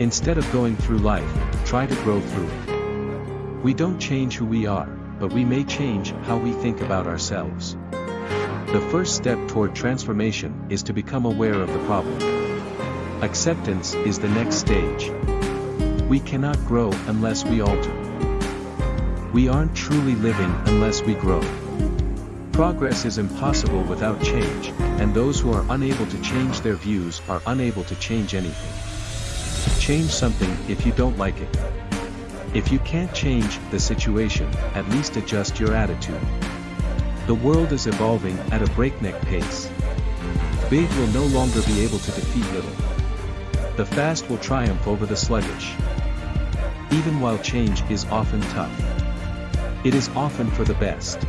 Instead of going through life, try to grow through it. We don't change who we are, but we may change how we think about ourselves. The first step toward transformation is to become aware of the problem. Acceptance is the next stage. We cannot grow unless we alter. We aren't truly living unless we grow. Progress is impossible without change, and those who are unable to change their views are unable to change anything. Change something if you don't like it. If you can't change the situation, at least adjust your attitude. The world is evolving at a breakneck pace. Big will no longer be able to defeat little. The fast will triumph over the sluggish. Even while change is often tough. It is often for the best.